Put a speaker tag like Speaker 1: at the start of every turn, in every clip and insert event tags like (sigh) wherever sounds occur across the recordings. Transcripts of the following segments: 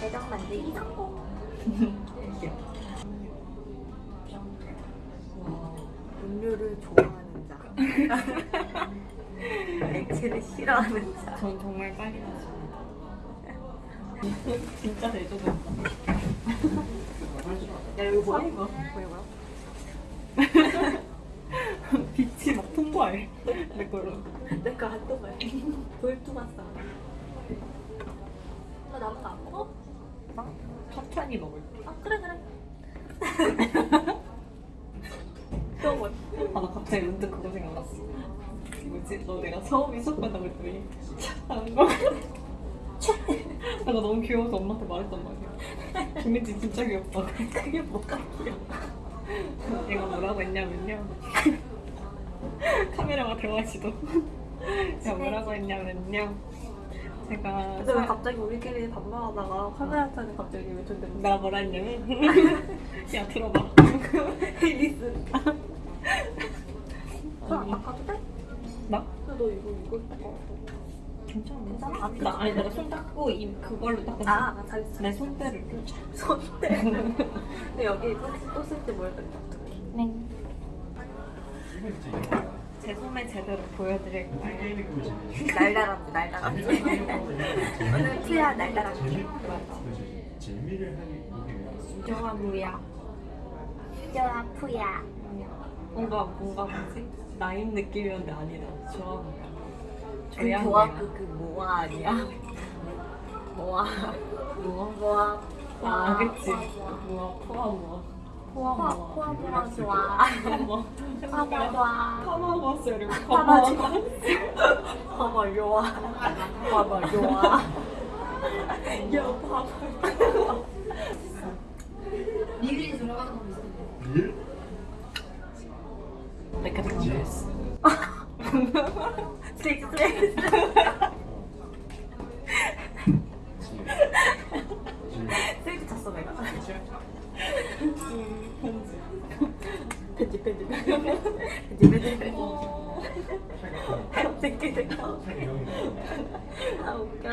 Speaker 1: 내기 성공. 와, 음료를 좋아하는 자. (laughs) 액체를 싫어하는 자.
Speaker 2: 전 정말 빨리 마십니다. 진짜 대조된다.
Speaker 1: 야 여기 보여?
Speaker 2: 이거.
Speaker 1: 보여 보여? (laughs)
Speaker 2: 빛이 막 통과해. 내 걸로.
Speaker 1: 내거 한도 봐. 돌투 봤어. 나 나부터 안 먹어?
Speaker 2: 천천히 먹을게.
Speaker 1: 아 그래 그래. (laughs) 또 뭐?
Speaker 2: 아, 나 갑자기 문득 그거 생각났어. 뭐지? 너 내가 처음에 수업 받다고 했더니 안 거. 내가 너무 귀여워서 엄마한테 말했단 말이야. 김민지 진짜 귀엽다.
Speaker 1: 그게 뭐가 귀여워?
Speaker 2: 얘가 뭐라고 했냐면요. 카메라가 들어가지도. 제가 뭐라고 했냐면요. 제가
Speaker 1: 근데 왜 갑자기 우리끼리 반말하다가 카메라 차는 갑자기 왜 존댓말?
Speaker 2: 내가 뭐라 했냐면 (laughs) 야 들어봐.
Speaker 1: 리슨. 아,
Speaker 2: 아니.
Speaker 1: 아 가도 돼?
Speaker 2: 나?
Speaker 1: 근데 너 이거 이거 어.
Speaker 2: 괜찮아.
Speaker 1: 괜찮아?
Speaker 2: 나 아니 내가 손 닦고 이 그걸로 닦았어.
Speaker 1: 아, 아 잘했어.
Speaker 2: 내 손때를. (laughs)
Speaker 1: 손대. 근데 여기 또 쓸지 모르겠다.
Speaker 2: 네. 제 손에 제대로 보여드릴까요?
Speaker 1: 날달았지, 날달았지. 오늘 투야.
Speaker 3: 재미를 하기
Speaker 2: 좋아 뭐야?
Speaker 1: 투야 푸야.
Speaker 2: 뭔가 뭔가 뭐지? 나인 느낌이었는데 아니다. 좋아 뭐야?
Speaker 1: 그
Speaker 2: 뭐야?
Speaker 1: 그, 그 모아 아니야? (laughs) 모아.
Speaker 2: 뭐야?
Speaker 1: 모아.
Speaker 2: 아 그치. 뭐야? 포화 뭐야? 포화
Speaker 1: 포아
Speaker 2: 뭐야?
Speaker 1: 포아 모아 좋아.
Speaker 2: 뭐?
Speaker 1: 포아 모아 좋아.
Speaker 2: 파마 왔어요. 이러고
Speaker 1: 파마
Speaker 2: 파마.
Speaker 1: 파마 좋아. 파마 좋아. 야 파마.
Speaker 3: 일?
Speaker 2: 내가 생각했어.
Speaker 1: 스트레이트 스트레이트. 스트레이트 쳤어 내가. 편집 편집 편집 편집 편집. 새끼 새끼. 아 웃겨.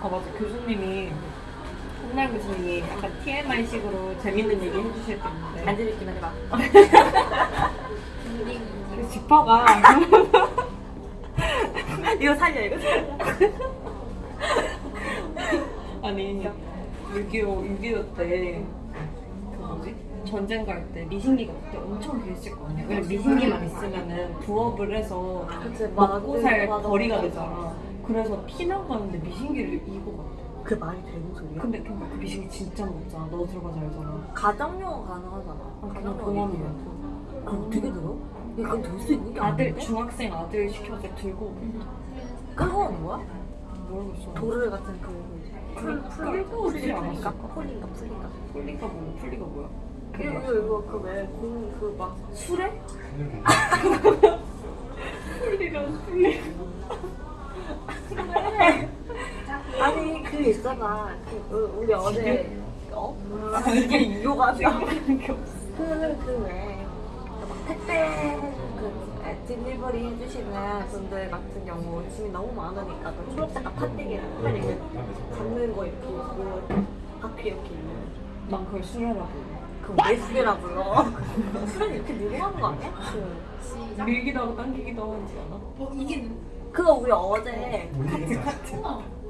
Speaker 2: 아 맞아 교수님이 한날 교수님이 약간 TMI식으로 재밌는 얘기 해주실 때 있는데
Speaker 1: 앉아 있기만 해봐. (laughs)
Speaker 2: 그 지퍼가
Speaker 1: 이거 살려 이거 살려.
Speaker 2: 아니 6.25 6.25 때그 뭐지 전쟁 갈 때 미신기가 그때 엄청 귀했을 거 아니야 왜냐면 미신기만 있으면은 부업을 해서
Speaker 1: 그치.
Speaker 2: 먹고 살 거리가. 되잖아 그래서 피난 가는데 미신기를 이고 갔다
Speaker 1: 그 말이 되는 소리야?
Speaker 2: 근데 그 미신기 진짜 무겁잖아 너 들어가지 알잖아
Speaker 1: 가정용어 가능하잖아.
Speaker 2: 그냥
Speaker 1: 가정용어 어떻게 들어? 이거 들수 있는 게
Speaker 2: 아들? 중학생 아들 시켜서 들고
Speaker 1: 그거는 뭐야?
Speaker 2: 모르겠어
Speaker 1: 도르 같은 그 풀, 풀,
Speaker 2: 끌고 오지
Speaker 1: 풀인가?
Speaker 2: 않았을까?
Speaker 1: 풀인가? 풀인가?
Speaker 2: 풀리가 뭐야 풀리가 뭐야
Speaker 1: 이거 이거 이거 그왜공그막 수레?
Speaker 2: 풀리가 풀리 (laughs)
Speaker 1: 아니 그 있잖아. 그 어, 우리 어제 어?
Speaker 2: 이게 이거가 생각나는 게 없어
Speaker 1: 그그왜 택배 그 딜리버리 해주시는 분들 같은 경우 짐이 너무 많으니까 그 초록색깔 판때기를 빨리 이렇게 잡는 거 이렇게 있고 바퀴 이렇게 있는
Speaker 2: 난 그걸 수레라고.
Speaker 1: 그거 왜 수레라 불러? 수레는 이렇게 늘어가는 거 아니야? 그
Speaker 2: 밀기도 하고 당기기도 하지 않아?
Speaker 1: 그거 우리 어제
Speaker 2: 카트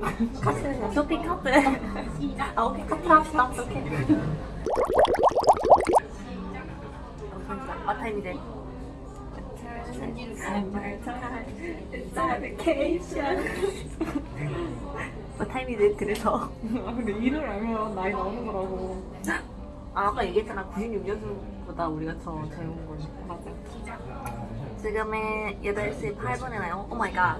Speaker 2: 카트
Speaker 1: 카트 쇼핑 카트 아 오케이. 카트 합시다. 오케이 어, 잠시만 마타임이 돼 마타임이 돼 그래서.
Speaker 2: 아 근데 일을 알면 나이 나오는 거라고.
Speaker 1: 아 아까 얘기했잖아. 96년생보다 우리가 더 젊은 걸
Speaker 2: 맞아.
Speaker 1: 지금은 8시 8분이나요? 오 마이 갓